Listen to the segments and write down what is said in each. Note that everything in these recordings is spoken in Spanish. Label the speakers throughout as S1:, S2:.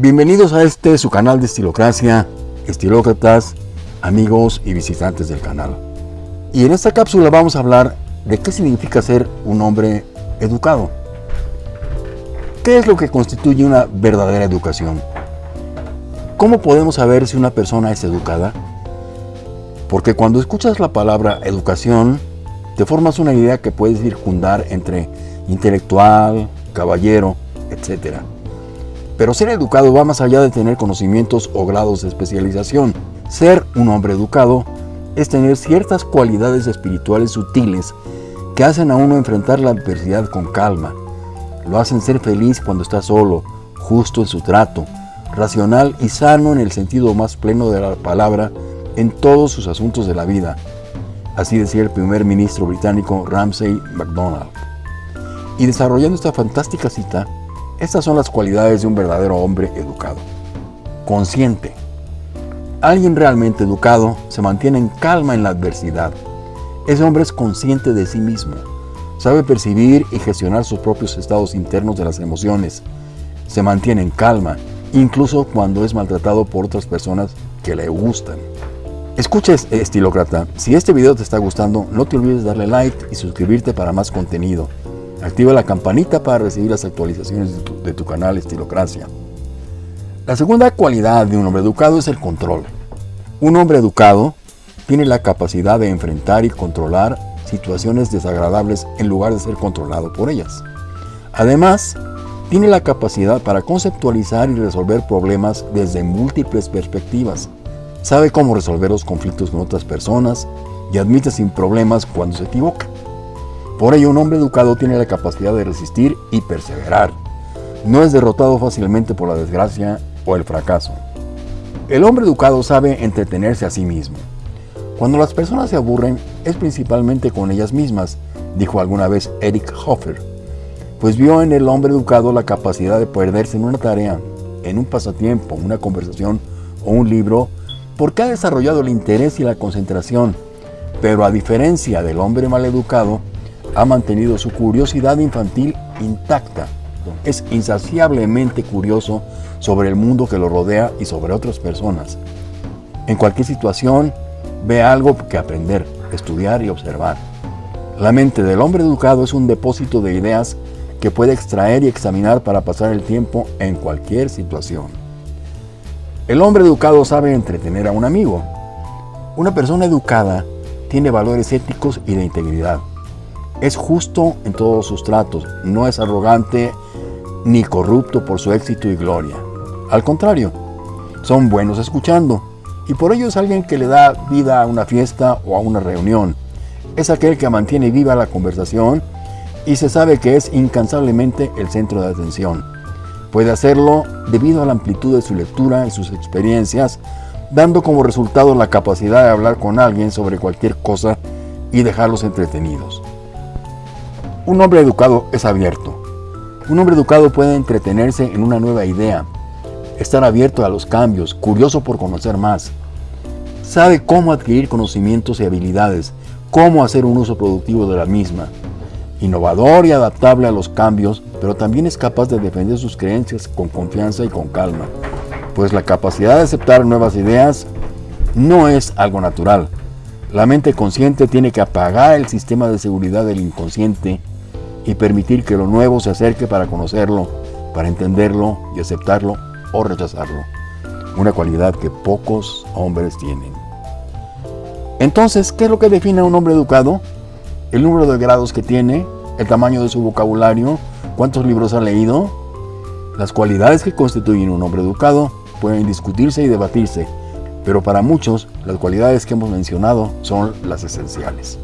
S1: Bienvenidos a este su canal de Estilocracia, estilócratas, amigos y visitantes del canal. Y en esta cápsula vamos a hablar de qué significa ser un hombre educado. ¿Qué es lo que constituye una verdadera educación? ¿Cómo podemos saber si una persona es educada? Porque cuando escuchas la palabra educación, te formas una idea que puedes circundar entre intelectual, caballero, etc. Pero ser educado va más allá de tener conocimientos o grados de especialización. Ser un hombre educado es tener ciertas cualidades espirituales sutiles que hacen a uno enfrentar la adversidad con calma. Lo hacen ser feliz cuando está solo, justo en su trato, racional y sano en el sentido más pleno de la palabra en todos sus asuntos de la vida. Así decía el primer ministro británico Ramsay MacDonald. Y desarrollando esta fantástica cita, estas son las cualidades de un verdadero hombre educado. Consciente. Alguien realmente educado se mantiene en calma en la adversidad. Ese hombre es consciente de sí mismo. Sabe percibir y gestionar sus propios estados internos de las emociones. Se mantiene en calma, incluso cuando es maltratado por otras personas que le gustan. Escuches, estilócrata, si este video te está gustando, no te olvides darle like y suscribirte para más contenido. Activa la campanita para recibir las actualizaciones de tu, canal Estilocracia. La segunda cualidad de un hombre educado es el control. Un hombre educado tiene la capacidad de enfrentar y controlar situaciones desagradables en lugar de ser controlado por ellas. Además, tiene la capacidad para conceptualizar y resolver problemas desde múltiples perspectivas. Sabe cómo resolver los conflictos con otras personas y admite sin problemas cuando se equivoca. Por ello, un hombre educado tiene la capacidad de resistir y perseverar. No es derrotado fácilmente por la desgracia o el fracaso. El hombre educado sabe entretenerse a sí mismo. Cuando las personas se aburren, es principalmente con ellas mismas, dijo alguna vez Eric Hoffer, pues vio en el hombre educado la capacidad de perderse en una tarea, en un pasatiempo, una conversación o un libro, porque ha desarrollado el interés y la concentración. Pero a diferencia del hombre mal educado, ha mantenido su curiosidad infantil intacta. Es insaciablemente curioso sobre el mundo que lo rodea y sobre otras personas. En cualquier situación, ve algo que aprender, estudiar y observar. La mente del hombre educado es un depósito de ideas que puede extraer y examinar para pasar el tiempo en cualquier situación. El hombre educado sabe entretener a un amigo. Una persona educada tiene valores éticos y de integridad. Es justo en todos sus tratos, no es arrogante ni corrupto por su éxito y gloria. Al contrario, son buenos escuchando y por ello es alguien que le da vida a una fiesta o a una reunión. Es aquel que mantiene viva la conversación y se sabe que es incansablemente el centro de atención. Puede hacerlo debido a la amplitud de su lectura y sus experiencias, dando como resultado la capacidad de hablar con alguien sobre cualquier cosa y dejarlos entretenidos. Un hombre educado es abierto. Un hombre educado puede entretenerse en una nueva idea, estar abierto a los cambios, curioso por conocer más. Sabe cómo adquirir conocimientos y habilidades, cómo hacer un uso productivo de la misma. Innovador y adaptable a los cambios, pero también es capaz de defender sus creencias con confianza y con calma, pues la capacidad de aceptar nuevas ideas no es algo natural. La mente consciente tiene que apagar el sistema de seguridad del inconsciente y permitir que lo nuevo se acerque para conocerlo, para entenderlo y aceptarlo o rechazarlo. Una cualidad que pocos hombres tienen. Entonces, ¿qué es lo que define a un hombre educado? El número de grados que tiene, el tamaño de su vocabulario, cuántos libros ha leído. Las cualidades que constituyen un hombre educado pueden discutirse y debatirse, pero para muchos las cualidades que hemos mencionado son las esenciales.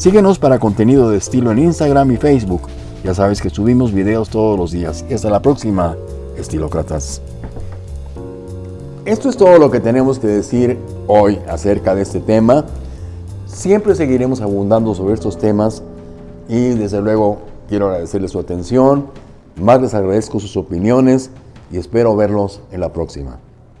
S1: Síguenos para contenido de estilo en Instagram y Facebook. Ya sabes que subimos videos todos los días. Y hasta la próxima, estilócratas. Esto es todo lo que tenemos que decir hoy acerca de este tema. Siempre seguiremos abundando sobre estos temas y desde luego quiero agradecerles su atención. Más les agradezco sus opiniones y espero verlos en la próxima.